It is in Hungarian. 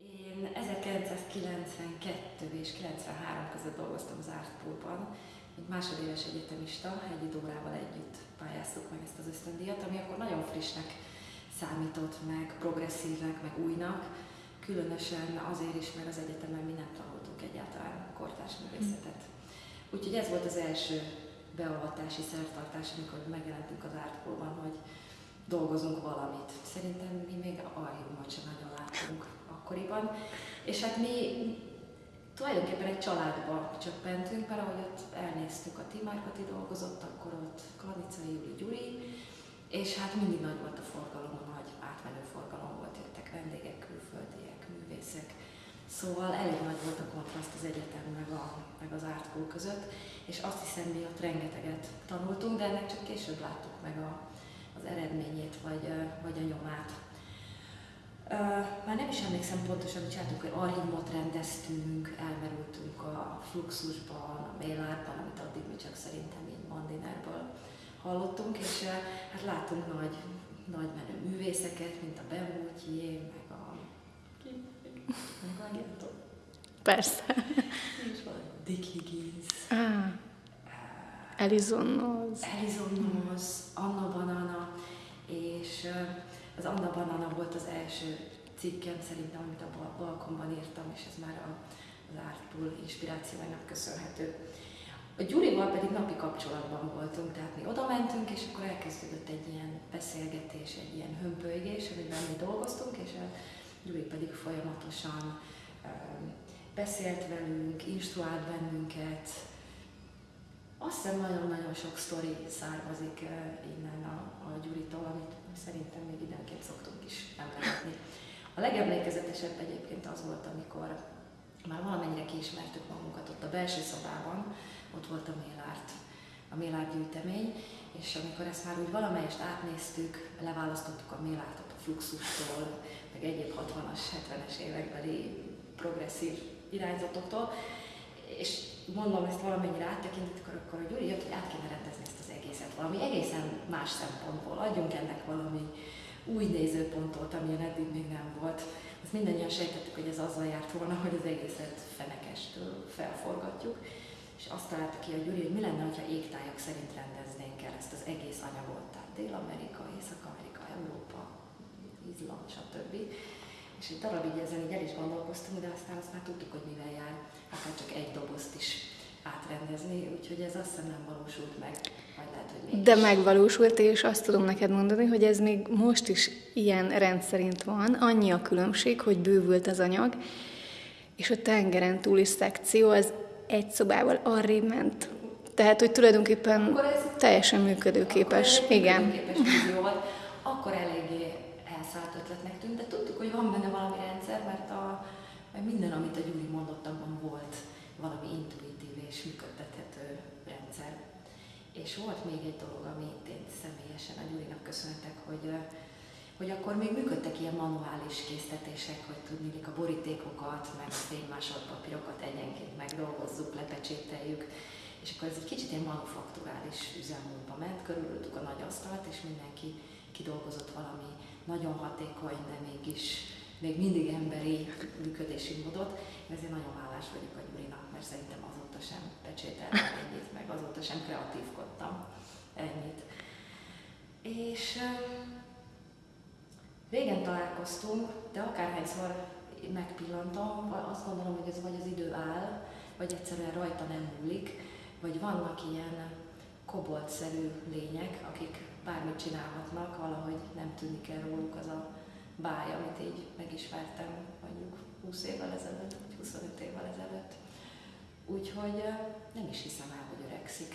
Én 1992 és 93 között dolgoztam az Artpoolban, mint másodéves egyetemista, egy órával együtt pályáztuk meg ezt az ösztöndíjat, ami akkor nagyon frissnek számított, meg progresszívnek, meg újnak, különösen azért is, mert az egyetemen mi nem tanultunk egyáltalán kortárs művészetet. Úgyhogy ez volt az első beavatási szertartás, amikor megjelentünk az Artpoolban, hogy dolgozunk valamit. Szerintem mi még archívumot sem nagyon láttunk akkoriban. És hát mi tulajdonképpen egy családba csöppentünk, mert ahogy ott elnéztük, a Timárkati dolgozott, akkor ott Klanica Júli Gyuri, és hát mindig nagy volt a forgalom, a nagy átmenő forgalom volt, jöttek vendégek, külföldiek, művészek. Szóval elég nagy volt a kontraszt az egyetem meg, a, meg az Artpool között, és azt hiszem, mi ott rengeteget tanultunk, de ennek csak később láttuk meg a, az eredményét, vagy, vagy a nyomát. Már nem is emlékszem pontosan, hogy csináltuk, hogy archívumot rendeztünk, elmerültünk a Fluxusban, a Mélárban, amit addig mi csak szerintem így Mandinerből hallottunk, és hát látunk nagy, nagy menő művészeket, mint a Bemútjé, meg a... Ki? Meg a Persze. Nincs van. Dick Higgins. Ah. Alison Noz. Alison Noz, Anna Banana, és az Anna Banana volt az első cikkem szerintem, amit a balkonban írtam, és ez már az Artpool inspirációjának köszönhető. A Gyurival pedig napi kapcsolatban voltunk, tehát mi oda mentünk, és akkor elkezdődött egy ilyen beszélgetés, egy ilyen hömpölygés, amiben mi dolgoztunk, és a Gyuri pedig folyamatosan beszélt velünk, instruált bennünket, azt hiszem nagyon-nagyon sok sztori származik innen a, a Gyuritól, amit szerintem még időnként szoktunk is emlegetni. A legemlékezetesebb egyébként az volt, amikor már valamennyire kiismertük magunkat ott a belső szobában, ott volt a Mélárt, a Mélárt gyűjtemény, és amikor ezt már úgy valamelyest átnéztük, leválasztottuk a Mélártot a Fluxustól, meg egyéb 60-as, 70-es évekbeli progresszív irányzatoktól, és mondom ezt valamennyire áttekintettük, akkor a Gyuri jött, hogy át kéne rendezni ezt az egészet valami egészen más szempontból. Adjunk ennek valami új nézőpontot, amilyen eddig még nem volt. Azt mindannyian sejtettük, hogy ez azzal járt volna, hogy az egészet fenekestől felforgatjuk. És azt találta ki a Gyuri, hogy mi lenne, ha égtájak szerint rendeznénk el ezt az egész anyagot, tehát Dél-Amerika, Észak-Amerika, Európa, Izland, stb. És egy darabig ezen így el is gondolkoztunk, de aztán azt már tudtuk, hogy mivel jár, akár csak egy dobozt is átrendezni, úgyhogy ez azt hiszem nem valósult meg, vagy lehet, hogy mégis. De megvalósult, és azt tudom neked mondani, hogy ez még most is ilyen rendszerint van, annyi a különbség, hogy bővült az anyag, és a tengeren túli szekció az egy szobával arrébb ment. Tehát, hogy tulajdonképpen teljesen működőképes. Akkor Igen. Működőképes volt, akkor eléggé elszállt ötletnek tűnt, de tudtuk, hogy van benne valami rendszer, mert, a, mert minden, amit a Gyuri mondott, abban volt valami intuitív és működtethető rendszer. És volt még egy dolog, amit én személyesen a Gyurinak köszönhetek, hogy, hogy akkor még működtek ilyen manuális késztetések, hogy tudni, a borítékokat, meg fénymásolpapírokat egyenként megdolgozzuk, lepecsételjük, és akkor ez egy kicsit ilyen manufakturális üzemmódba ment, körülöttük a nagy asztalt, és mindenki kidolgozott valami nagyon hatékony, de mégis még mindig emberi működési módot. Ezért nagyon hálás vagyok a Gyurinak, mert szerintem azóta sem pecsételtem ennyit, meg azóta sem kreatívkodtam ennyit. És régen találkoztunk, de akárhányszor megpillantom, azt gondolom, hogy ez vagy az idő áll, vagy egyszerűen rajta nem múlik, vagy vannak ilyen koboltszerű lények, akik bármit csinálhatnak, valahogy nem tűnik el róluk az a báj, amit így megismertem mondjuk 20 évvel ezelőtt, vagy 25 évvel ezelőtt. Úgyhogy nem is hiszem el, hogy öregszik.